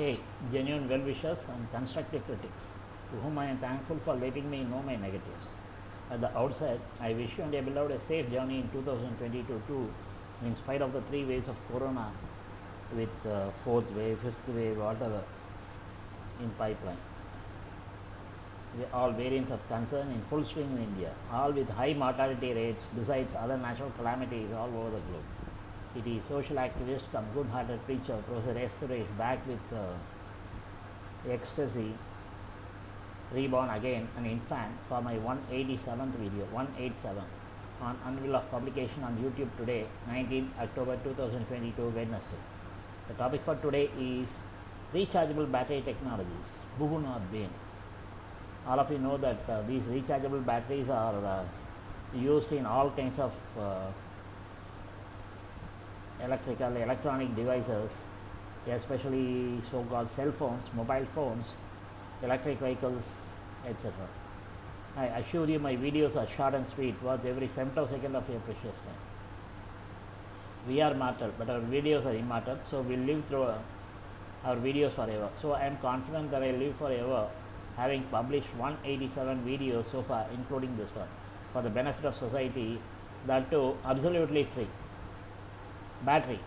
Hey, genuine well wishers and constructive critics, to whom I am thankful for letting me know my negatives. At the outset, I wish you and your beloved a safe journey in 2022 too, in spite of the three waves of corona with uh, fourth wave, fifth wave, whatever in pipeline. All variants of concern in full swing in India, all with high mortality rates besides other natural calamities all over the globe. It is social activist come good-hearted preacher Professor S. Suresh back with uh, ecstasy, reborn again an infant for my 187th video, 187 on unveil of publication on YouTube today, 19 October 2022 Wednesday. The topic for today is rechargeable battery technologies, boon or bane. All of you know that uh, these rechargeable batteries are uh, used in all kinds of uh, electrical electronic devices especially so called cell phones mobile phones electric vehicles etc i assure you my videos are short and sweet worth every femtosecond of your precious time. We are mortal but our videos are immortal so we'll live through uh, our videos forever. So i am confident that i live forever having published 187 videos so far including this one for the benefit of society that too absolutely free battery.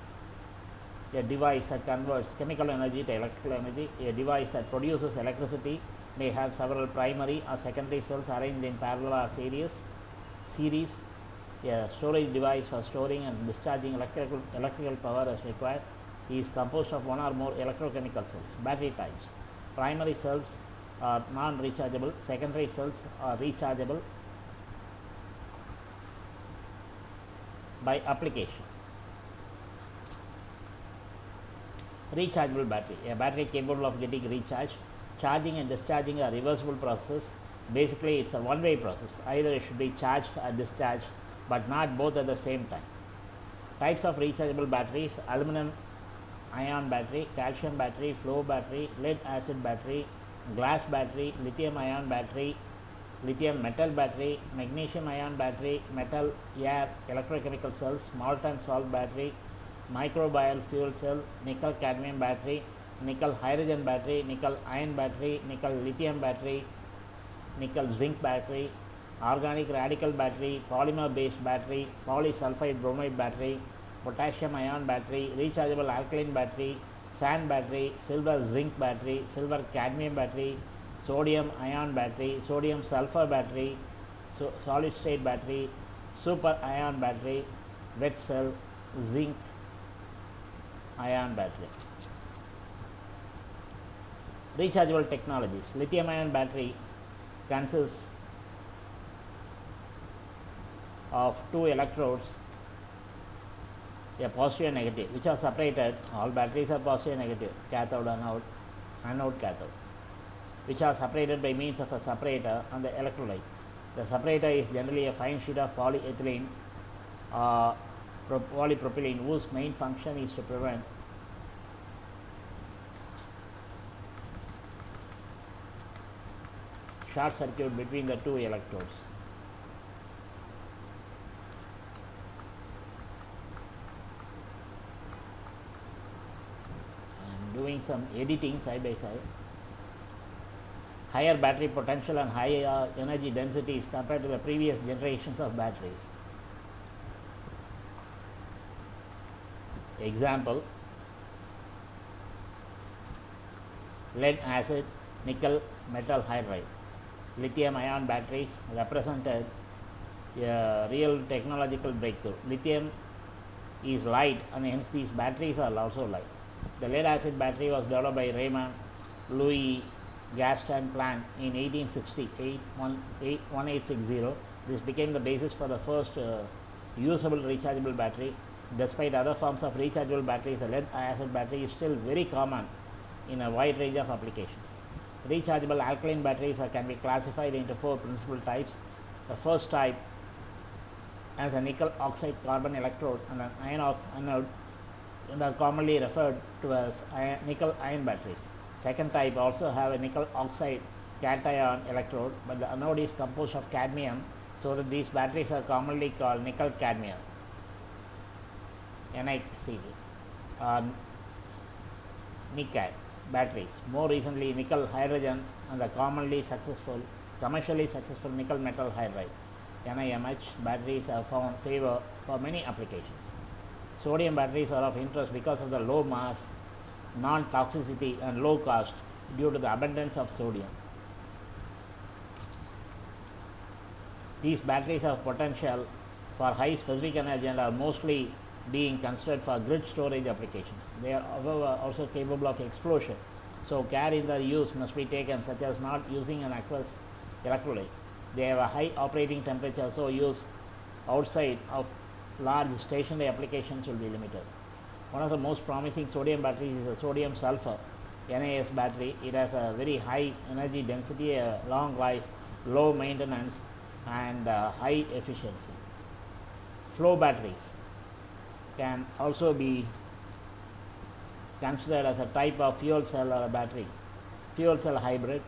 A device that converts chemical energy to electrical energy. A device that produces electricity may have several primary or secondary cells arranged in parallel or series series. A storage device for storing and discharging electrical electrical power as required. Is composed of one or more electrochemical cells battery types. Primary cells are non rechargeable secondary cells are rechargeable by application rechargeable battery. A battery capable of getting recharged charging and discharging are reversible process. Basically it's a one way process. Either it should be charged or discharged but not both at the same time. Types of rechargeable batteries aluminum ion battery calcium battery flow battery lead acid battery glass battery lithium ion battery lithium metal battery magnesium ion battery metal air electrochemical cells molten salt battery microbial fuel cell, nickel cadmium battery, nickel hydrogen battery, nickel iron battery, nickel lithium battery, nickel zinc battery, organic radical battery, polymer based battery, polysulfide bromide battery, potassium ion battery, rechargeable alkaline battery, sand battery, silver zinc battery, silver cadmium battery, sodium ion battery, sodium sulfur battery, so solid state battery, super ion battery, wet cell, zinc ion battery. Rechargeable technologies. Lithium ion battery consists of two electrodes, a positive and negative, which are separated. All batteries are positive and negative, cathode, and anode, anode, cathode, which are separated by means of a separator and the electrolyte. The separator is generally a fine sheet of polyethylene uh, polypropylene whose main function is to prevent short circuit between the two electrodes. I am doing some editing side by side. Higher battery potential and higher energy densities compared to the previous generations of batteries. Example lead acid nickel metal hydride. Lithium ion batteries represented a real technological breakthrough. Lithium is light and hence these batteries are also light. The lead acid battery was developed by raymond louis gaston plant in 1868 1860 this became the basis for the first uh, usable rechargeable battery despite other forms of rechargeable batteries, the lead acid battery is still very common in a wide range of applications. Rechargeable alkaline batteries are, can be classified into four principal types. The first type has a nickel oxide carbon electrode and an iron anode and are commonly referred to as nickel iron batteries. Second type also have a nickel oxide cation electrode, but the anode is composed of cadmium, so that these batteries are commonly called nickel cadmium. NICD, uh, NICAD. batteries. More recently, nickel hydrogen and the commonly successful, commercially successful nickel metal hydride NIMH batteries have found favor for many applications. Sodium batteries are of interest because of the low mass, non toxicity, and low cost due to the abundance of sodium. These batteries have potential for high specific energy and are mostly being considered for grid storage applications. They are however also capable of explosion. So care in their use must be taken such as not using an aqueous electrolyte. They have a high operating temperature so use outside of large stationary applications will be limited. One of the most promising sodium batteries is a sodium sulfur NAS battery. It has a very high energy density, a long life, low maintenance and uh, high efficiency. Flow batteries can also be considered as a type of fuel cell or a battery. Fuel cell hybrid,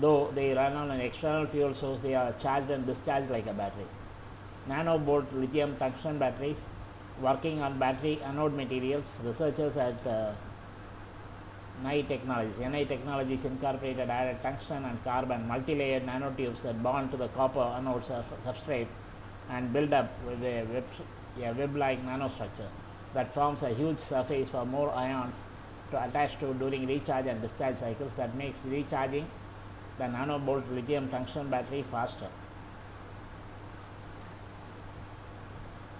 though they run on an external fuel source, they are charged and discharged like a battery. Nanobolt lithium tungsten batteries working on battery anode materials. Researchers at uh, NI Technologies, NI Technologies incorporated added tungsten and carbon multi-layered nanotubes that bond to the copper anode substrate and build up with a a web-like nanostructure that forms a huge surface for more ions to attach to during recharge and discharge cycles that makes recharging the nanobolt lithium tungsten battery faster.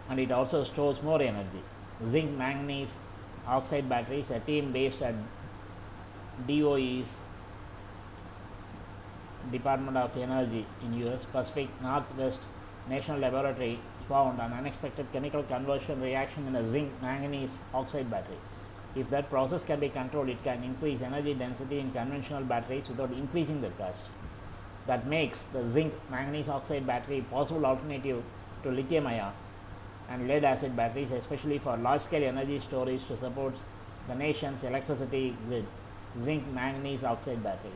And it also stores more energy. Zinc manganese oxide batteries, a team based at DOE's Department of Energy in US Pacific Northwest National Laboratory found an unexpected chemical conversion reaction in a zinc manganese oxide battery. If that process can be controlled, it can increase energy density in conventional batteries without increasing the cost. That makes the zinc manganese oxide battery a possible alternative to lithium ion and lead acid batteries, especially for large scale energy storage to support the nation's electricity grid. Zinc manganese oxide batteries.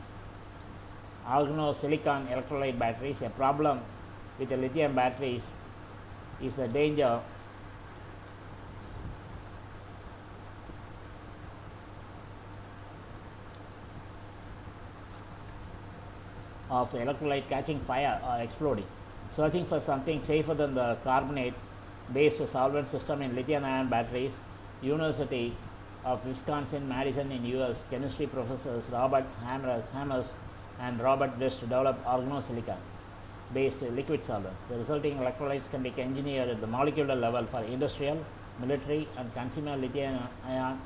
Organosilicon electrolyte batteries, a problem with the lithium batteries is the danger of the electrolyte catching fire or exploding. Searching for something safer than the carbonate based solvent system in lithium ion batteries, University of Wisconsin Madison in US chemistry professors Robert Hamers and Robert West developed organosilicon based liquid solvents. The resulting electrolytes can be engineered at the molecular level for industrial, military and consumer lithium ion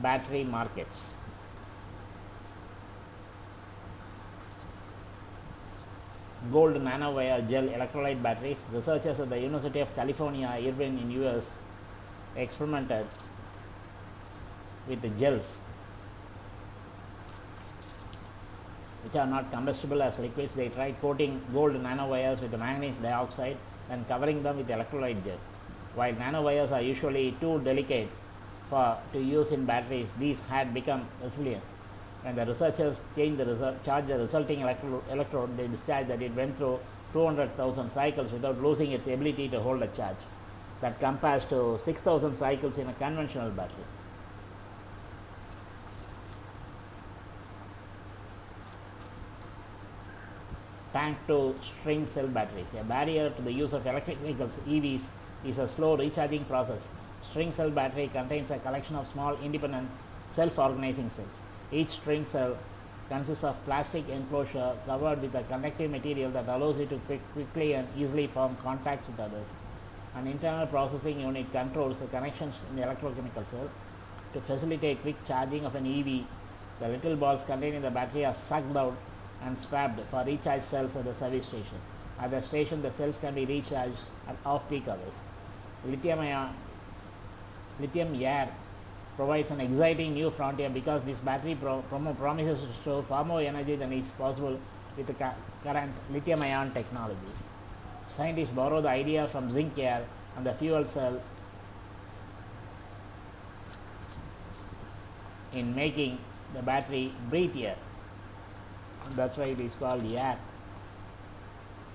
battery markets. Gold nanowire gel electrolyte batteries. Researchers at the University of California, Irvine in US experimented with the gels which are not combustible as liquids. They tried coating gold nanowires with manganese dioxide and covering them with electrolyte gel. While nanowires are usually too delicate for to use in batteries, these had become resilient. When the researchers changed the result, charged the resulting electro electrode, they discharged that it went through 200,000 cycles without losing its ability to hold a charge. That compares to 6,000 cycles in a conventional battery. Tank to string cell batteries. A barrier to the use of electric vehicles EVs is a slow recharging process. String cell battery contains a collection of small independent self-organizing cells. Each string cell consists of plastic enclosure covered with a conductive material that allows it to quick, quickly and easily form contacts with others. An internal processing unit controls the connections in the electrochemical cell. To facilitate quick charging of an EV, the little balls contained in the battery are sucked out and swapped for recharge cells at the service station. At the station, the cells can be recharged at off-peak hours. Lithium ion, lithium air provides an exciting new frontier because this battery pro promises to store far more energy than is possible with the current lithium ion technologies. Scientists borrow the idea from zinc air and the fuel cell in making the battery breathe air that's why it is called yak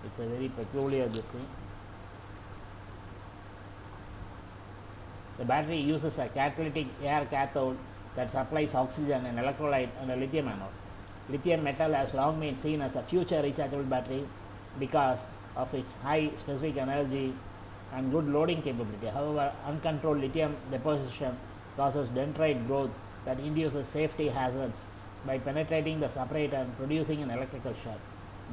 it's a very peculiar this thing the battery uses a catalytic air cathode that supplies oxygen and electrolyte and a lithium anode. Lithium metal has long been seen as a future rechargeable battery because of its high specific energy and good loading capability. However, uncontrolled lithium deposition causes dendrite growth that induces safety hazards by penetrating the separator and producing an electrical shock.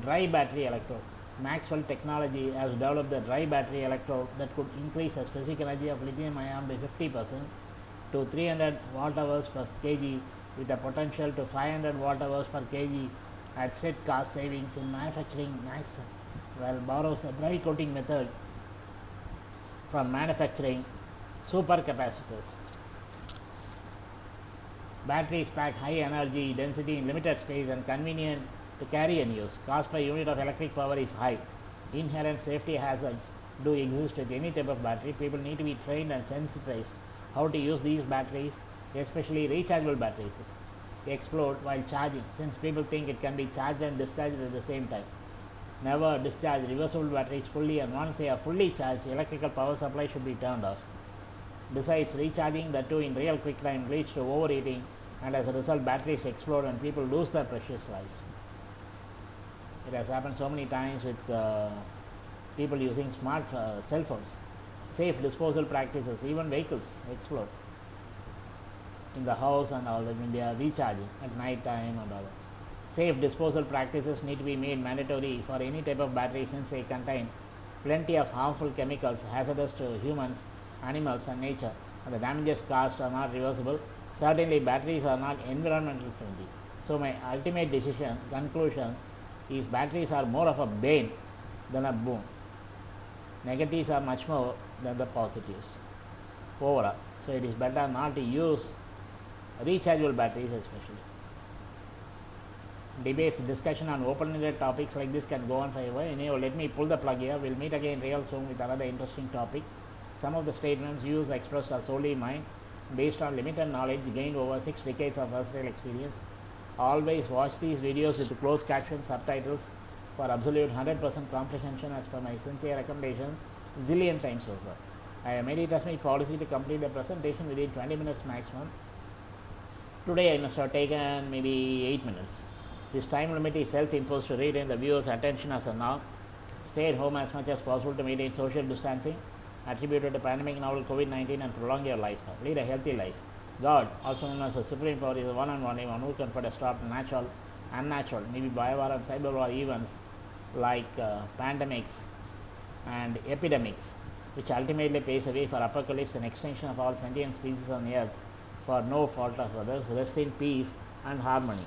Dry battery electrode. Maxwell technology has developed the dry battery electrode that could increase the specific energy of lithium ion by 50% to 300 watt hours per kg with a potential to 500 watt hours per kg at set cost savings in manufacturing max well borrows the dry coating method from manufacturing supercapacitors. Batteries pack high energy density in limited space and convenient to carry and use. Cost per unit of electric power is high. Inherent safety hazards do exist with any type of battery. People need to be trained and sensitized how to use these batteries, especially rechargeable batteries. Explode while charging since people think it can be charged and discharged at the same time. Never discharge reversible batteries fully and once they are fully charged, electrical power supply should be turned off. Besides, recharging the two in real quick time leads to overheating and as a result batteries explode and people lose their precious life. It has happened so many times with uh, people using smart uh, cell phones. Safe disposal practices, even vehicles explode in the house and all that when they are recharging at night time and all that. Safe disposal practices need to be made mandatory for any type of battery since they contain plenty of harmful chemicals hazardous to humans, animals and nature and the damages caused are not reversible. Certainly batteries are not environmental friendly. So my ultimate decision, conclusion is batteries are more of a bane than a boon. Negatives are much more than the positives overall. So it is better not to use rechargeable batteries especially. Debates, discussion on open-ended topics like this can go on forever. Anyway, let me pull the plug here. We'll meet again real soon with another interesting topic. Some of the statements used expressed are solely mine based on limited knowledge gained over six decades of versatile experience. Always watch these videos with closed caption subtitles for absolute 100% comprehension as per my sincere recommendation zillion times over. I made it as my policy to complete the presentation within 20 minutes maximum. Today I must have taken maybe 8 minutes. This time limit is self-imposed to retain the viewer's attention as a norm. Stay at home as much as possible to maintain social distancing attributed to pandemic novel COVID-19 and prolong your lifespan. Lead a healthy life. God, also known as the Supreme Power, is the one and only one who can put a stop to natural, unnatural, maybe biowar and cyber war events like uh, pandemics and epidemics, which ultimately paves the way for apocalypse and extinction of all sentient species on earth for no fault of others. Rest in peace and harmony.